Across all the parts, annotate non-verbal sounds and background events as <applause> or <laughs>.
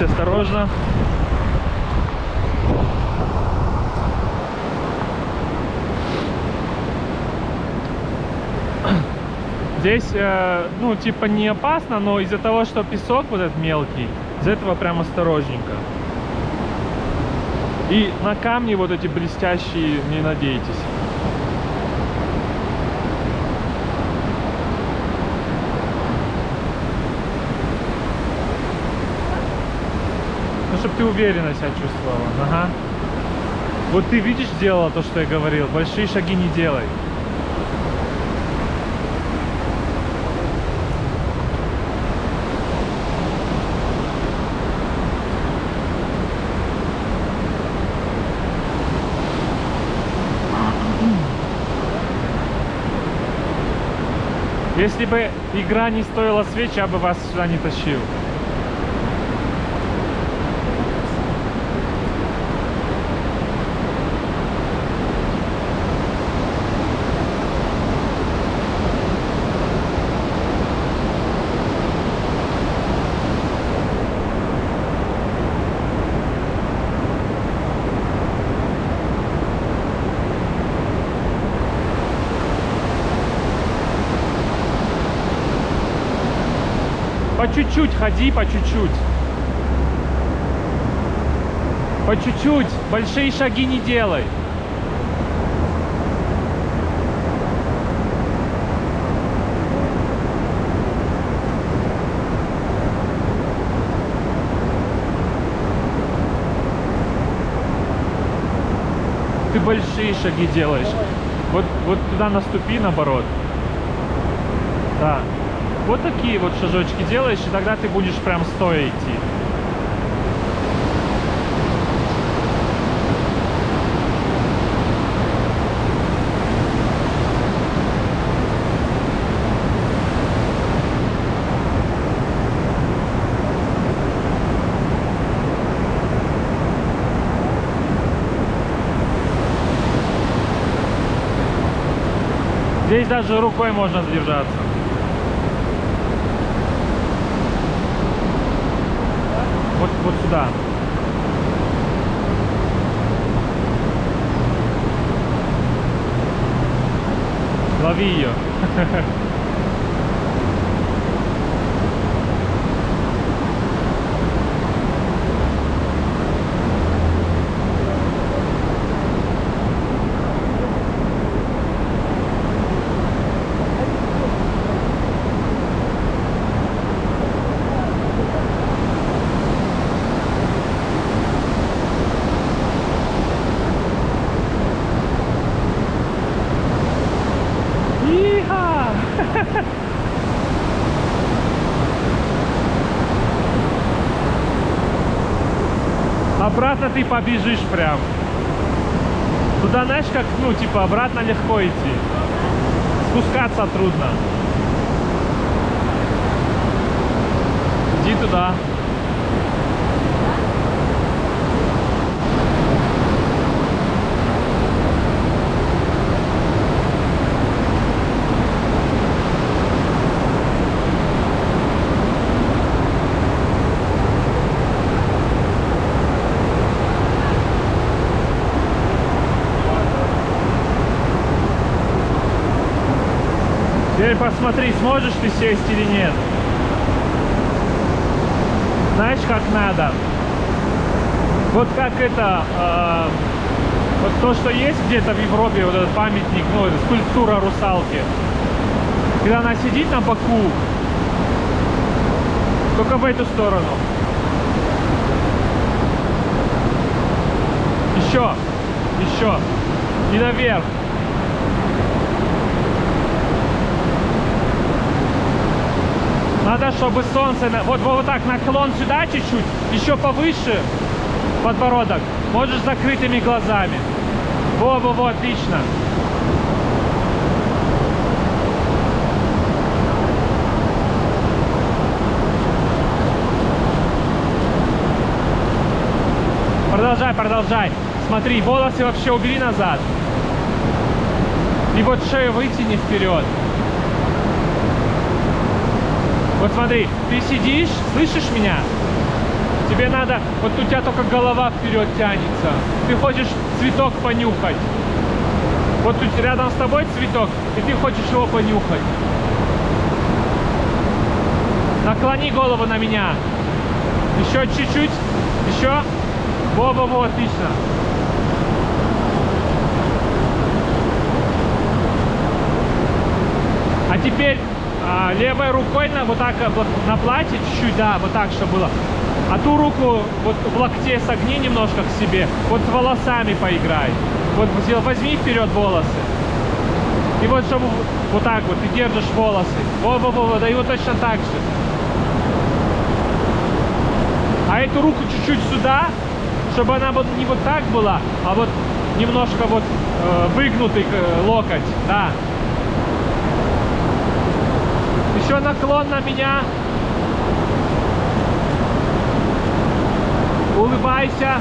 Будьте осторожны. Здесь, э, ну, типа не опасно, но из-за того, что песок вот этот мелкий, из-за этого прям осторожненько. И на камни вот эти блестящие не надейтесь. Чтобы ты уверенно себя чувствовала. Ага. Вот ты видишь, делала то, что я говорил. Большие шаги не делай. Если бы игра не стоила свеч, я бы вас сюда не тащил. Чуть-чуть ходи, по чуть-чуть. По чуть-чуть. Большие шаги не делай. Ты большие шаги делаешь. Вот, вот туда наступи, наоборот. Да. Вот такие вот шажочки делаешь, и тогда ты будешь прям стоя идти. Здесь даже рукой можно задержаться. Вот, вот сюда. Лови ее. <laughs> Иха! Обратно ты побежишь прям. Туда, знаешь, как, ну, типа, обратно легко идти. Спускаться трудно. Иди туда. Теперь посмотри, сможешь ты сесть или нет. Знаешь, как надо? Вот как это, э, вот то, что есть где-то в Европе, вот этот памятник, ну, это скульптура русалки. Когда она сидит на боку, только в эту сторону. Еще, еще. И наверх. Надо, чтобы солнце... Вот, вот так, наклон сюда чуть-чуть, еще повыше подбородок. Можешь закрытыми глазами. Во-во-во, отлично. Продолжай, продолжай. Смотри, волосы вообще убери назад. И вот шею вытяни вперед. Вот смотри, ты сидишь, слышишь меня? Тебе надо, вот у тебя только голова вперед тянется. Ты хочешь цветок понюхать. Вот тут рядом с тобой цветок, и ты хочешь его понюхать. Наклони голову на меня. Еще чуть-чуть. Еще. Во-во-во, отлично. А теперь а, левой рукой на, вот так вот на платье чуть-чуть, да, вот так, чтобы было. А ту руку вот в локте согни немножко к себе. Вот с волосами поиграй. Вот возьми вперед волосы. И вот чтобы вот так вот ты держишь волосы. Во-во-во, да и вот точно так же. А эту руку чуть-чуть сюда, чтобы она вот не вот так была, а вот немножко вот э, выгнутый э, локоть, да. Еще наклон на меня. Улыбайся.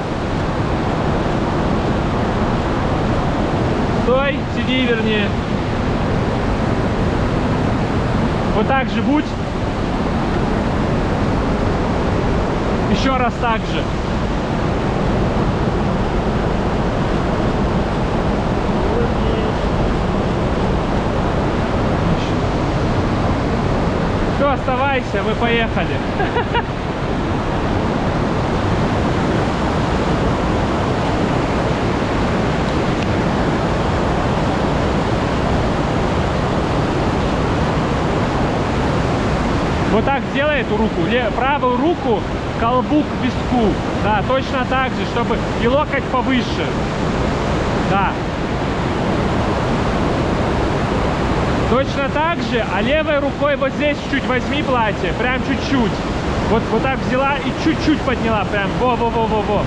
Стой, сиди вернее. Вот так же будь. Еще раз так же. Все, оставайся, мы поехали. Вот так сделай эту руку, правую руку колбу к виску. Да, точно так же, чтобы и локоть повыше. Да. Точно так же, а левой рукой вот здесь чуть возьми платье, прям чуть-чуть. Вот, вот так взяла и чуть-чуть подняла, прям во-во-во-во-во.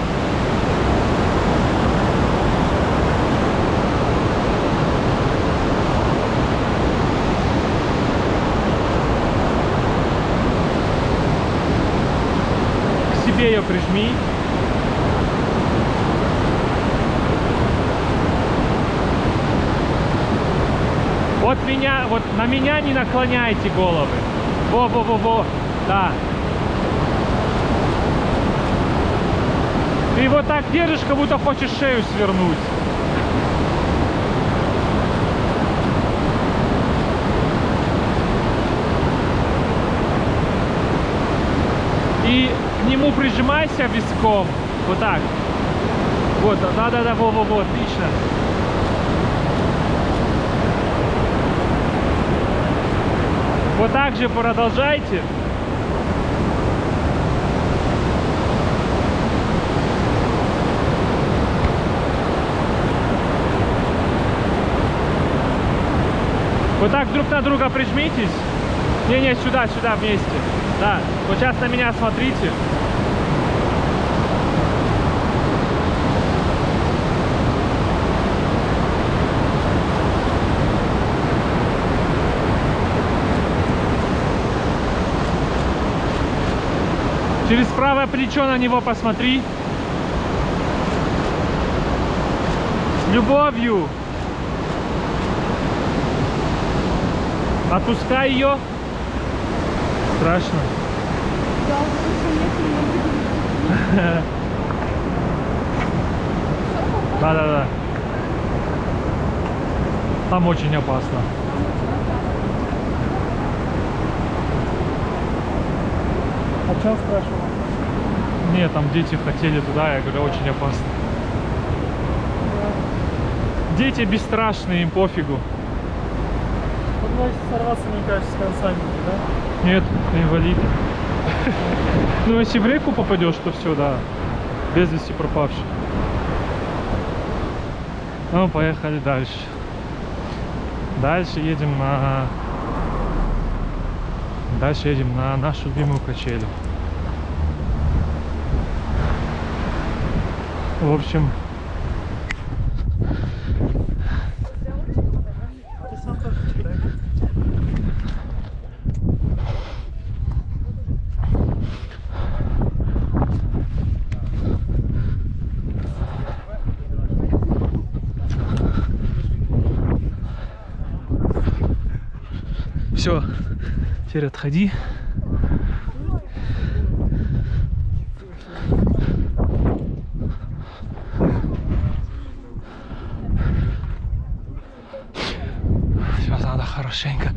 себе ее прижми. Вот меня, вот на меня не наклоняйте головы. Во-во-во-во, да. Ты вот так держишь, как будто хочешь шею свернуть. И к нему прижимайся виском. Вот так. Вот, да-да-да, во-во-во, отлично. Вот так же продолжайте. Вот так друг на друга прижмитесь. Не-не, сюда, сюда вместе. Да, вот сейчас на меня смотрите. Правое плечо на него посмотри. Любовью. Отпускай ее. Страшно. <laughs> Да-да-да. Там очень опасно. А что спрашивал? Нет, там дети хотели туда, я говорю, очень опасно. Дети бесстрашные, им пофигу. Может сорваться, мне кажется, с концами, да? Нет, инвалид. <laughs> Ну, если в реку попадешь, то все, да. Без вести пропавший. Ну, поехали дальше. Дальше едем на... Дальше едем на нашу любимую качелю. В общем, все, теперь отходи. хорошенько.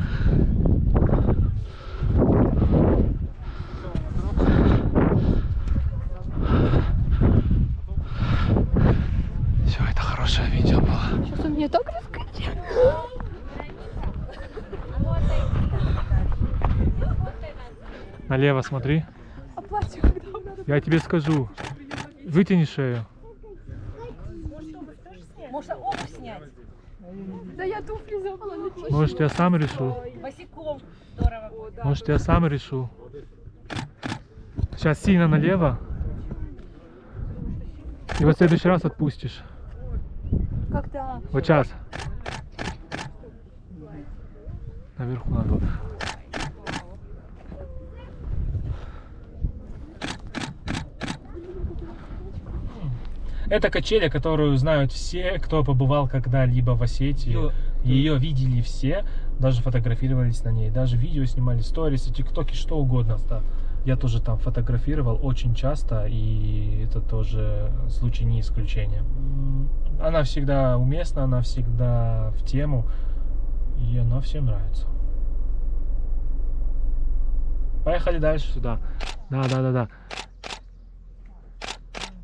Все, это хорошее видео было. Сейчас у меня так раскрыть. Налево смотри. Я тебе скажу. Вытяни шею. Обувь снять. Да я туфли забыла чёрт. Может, я сам решу. Босиком. Здорово. Может, я сам решу. Сейчас сильно налево. И вот в следующий раз отпустишь. Когда? Вот сейчас. Наверху надо. Это качели, которую знают все, кто побывал когда-либо в Осетии. Ее видели все, даже фотографировались на ней, даже видео снимали, сторисы, тиктоки, что угодно. Я тоже там фотографировал очень часто, и это тоже случай не исключение. Она всегда уместна, она всегда в тему, и она всем нравится. Поехали дальше сюда. Да, да, да, да.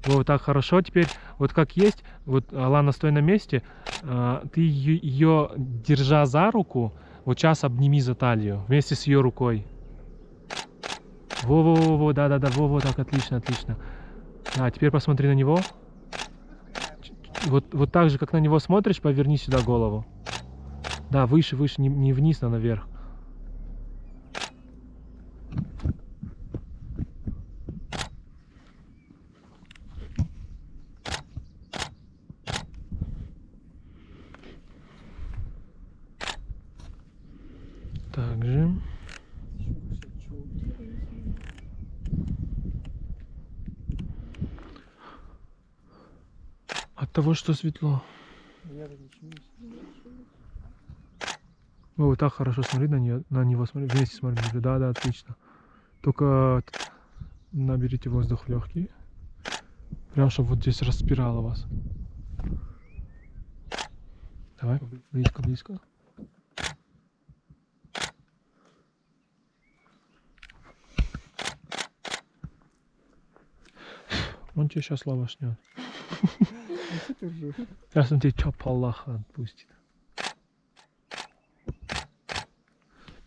Вот так хорошо теперь. Вот как есть, вот Алана, стой на месте. а, Ты ее, держа за руку, вот сейчас обними за талию вместе с ее рукой. Во-во-во, да-да-да, во-во, так, отлично, отлично. Да, теперь посмотри на него. Вот, вот так же, как на него смотришь, поверни сюда голову. Да, выше, выше, не, не вниз, а наверх. Также. От того, что светло. Я не О, вот так хорошо смотри на нее, на него смотри, вместе смотри. Да, да, отлично. Только наберите воздух в легкие. Прям, чтобы вот здесь распирало вас. Давай, близко, близко. Он тебе сейчас лавашнет. <laughs> Сейчас он тебе чап Аллаха отпустит.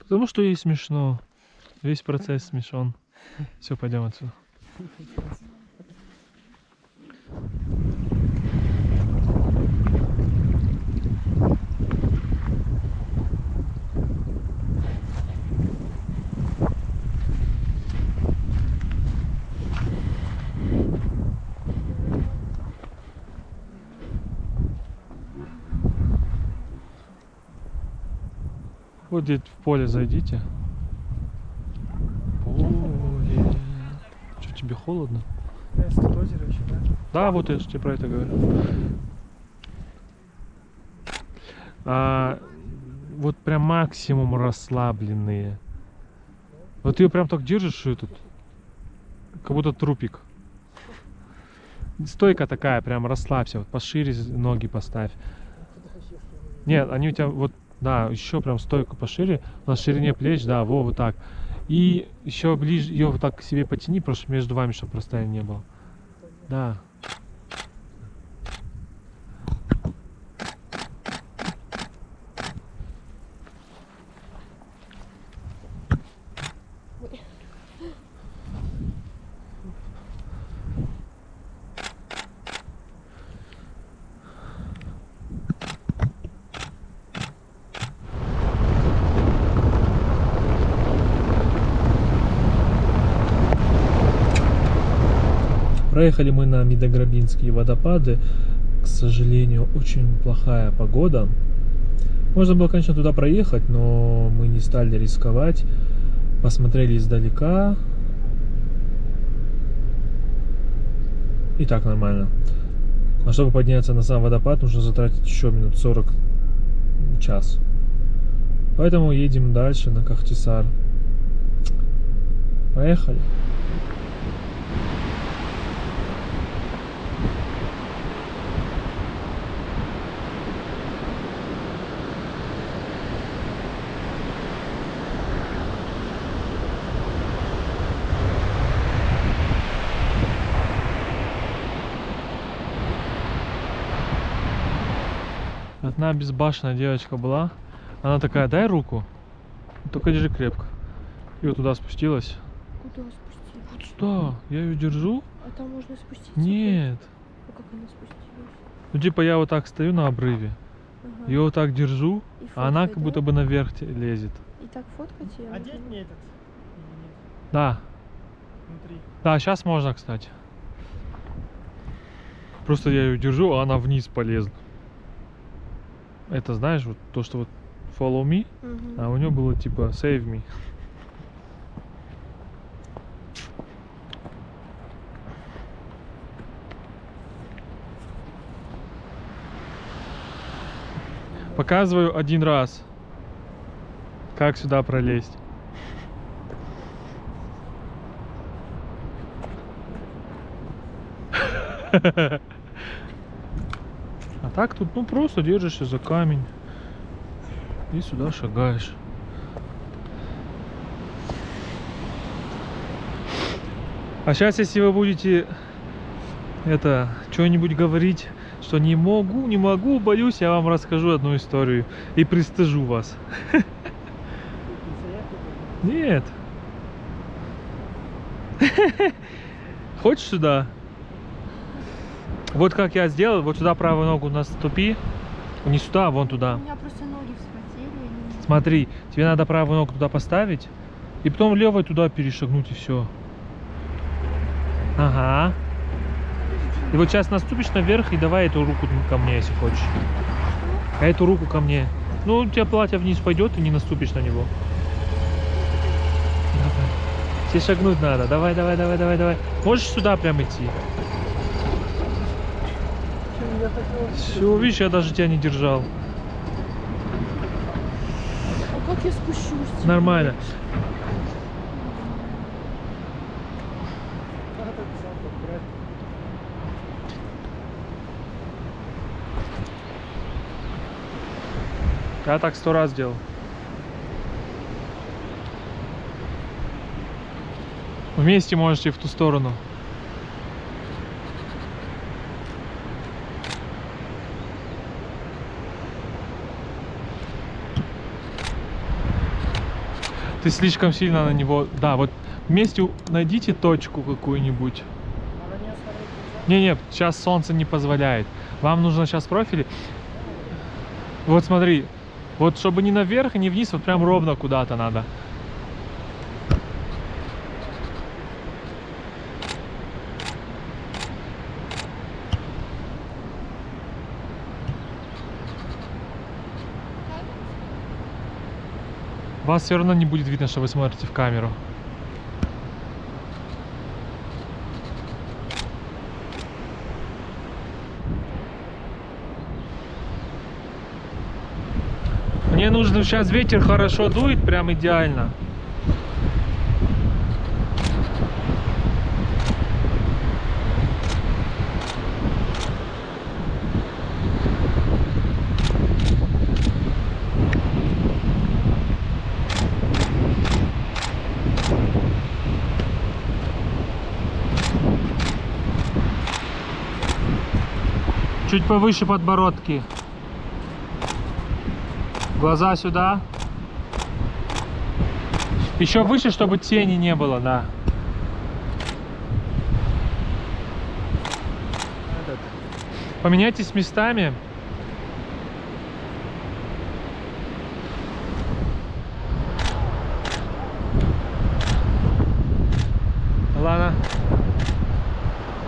Потому что ей смешно. Весь процесс смешон. Все, пойдем отсюда. Вот где в поле зайдите. Поле. Что, тебе холодно? Да? Да, вот я же тебе про это говорю. А, вот прям максимум расслабленные. Вот ее прям так держишь, и тут как будто трупик. Стойка такая, прям расслабься, вот пошире ноги поставь. Нет, они у тебя вот, да, еще прям стойку пошире, на ширине плеч, да, во, вот так. И еще ближе, ее вот так к себе потяни, просто между вами, чтобы расстояния не было. Да. Проехали мы на Медограбинские водопады. К сожалению, очень плохая погода. Можно было, конечно, туда проехать, но мы не стали рисковать. Посмотрели издалека. И так нормально. А чтобы подняться на сам водопад, нужно затратить еще минут 40 час. Поэтому едем дальше на Кахтисар. Поехали. Одна безбашенная девочка была. Она такая, дай руку. Только держи крепко. И вот туда спустилась. Куда спустилась? Вот сюда. Я ее держу. А там можно спуститься? Нет. А как она спустилась? Ну типа я вот так стою на обрыве. Ага. Ее вот так держу, И а она фоткать, как да? будто бы наверх лезет. И так фоткать ее? Одеть мне этот? Да. Внутри. Да, сейчас можно, кстати. Просто я ее держу, а она вниз полезла. Это знаешь, вот то, что вот follow me, Мгм. а у нее было типа save me. Показываю один раз, как сюда пролезть. А <laughs> так тут, ну, просто держишься за камень и сюда шагаешь. А сейчас, если вы будете это что-нибудь говорить, что не могу, не могу, боюсь, я вам расскажу одну историю и пристыжу вас. <laughs> Нет. <laughs> Хочешь сюда? Вот как я сделал, вот сюда правую ногу наступи. Не сюда, а вон У туда. меня просто ноги вспотели. Смотри, тебе надо правую ногу туда поставить, и потом левой туда перешагнуть, и все. Ага. И вот сейчас наступишь наверх, и давай эту руку ко мне, если хочешь. А эту руку ко мне. Ну, у тебя платье вниз пойдет, и не наступишь на него. Давай. Тебе шагнуть надо. Давай, давай, давай, давай, давай. Можешь сюда прям идти. Все, видишь, я даже тебя не держал. А как я спущусь? Нормально. Я так сто раз делал. Вместе можете в ту сторону. Ты слишком сильно на него... Да, вот вместе найдите точку какую-нибудь. Не? Не-не, сейчас солнце не позволяет. Вам нужно сейчас профили. Вот смотри, вот чтобы не наверх не вниз, вот прям ровно куда-то надо. Вас все равно не будет видно, что вы смотрите в камеру. Мне нужно сейчас ветер хорошо дует, прям идеально. Чуть повыше подбородки. Глаза сюда. Еще выше, чтобы тени не было, да. Поменяйтесь местами. Алана.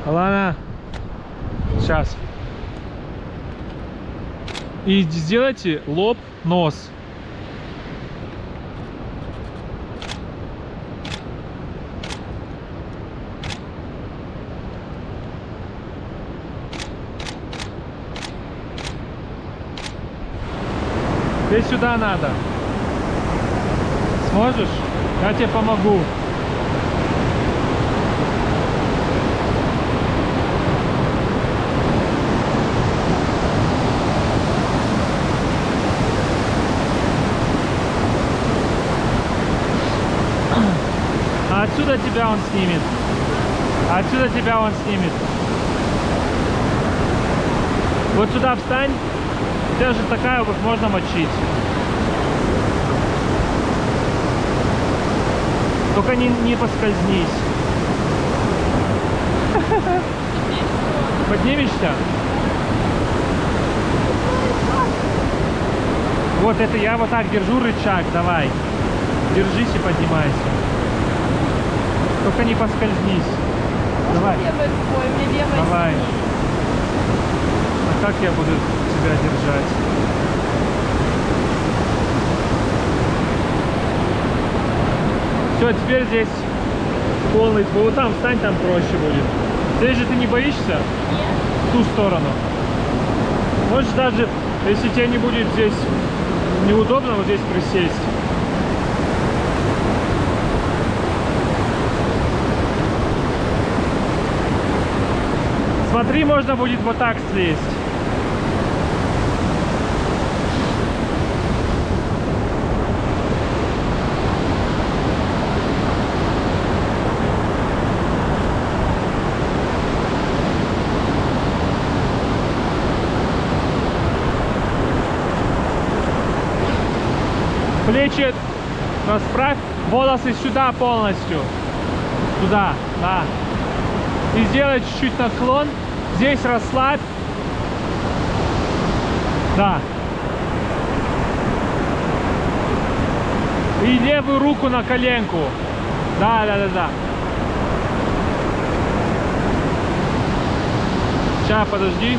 Алана. Сейчас. И сделайте лоб, нос. Тебе сюда надо. Сможешь? Я тебе помогу. Отсюда тебя он снимет. А отсюда тебя он снимет. Вот сюда встань. Даже такая вот можно мочить. Только не, не поскользнись. <laughs> Поднимешься? Вот это я вот так держу рычаг, давай. Держись и поднимайся. Только не поскользнись. Давай. Левой рукой, мне левой Давай. А как я буду тебя держать? Все, теперь здесь полный... Вот там встань, там проще будет. Здесь же ты не боишься? Нет. В ту сторону. Можешь даже, если тебе не будет здесь неудобно, вот здесь присесть. Смотри, можно будет вот так слезть. Плечи расправь, волосы сюда полностью. Туда, да. И сделай чуть-чуть наклон. Здесь расслабь. Да. И левую руку на коленку. Да, да, да, да. Сейчас, подожди.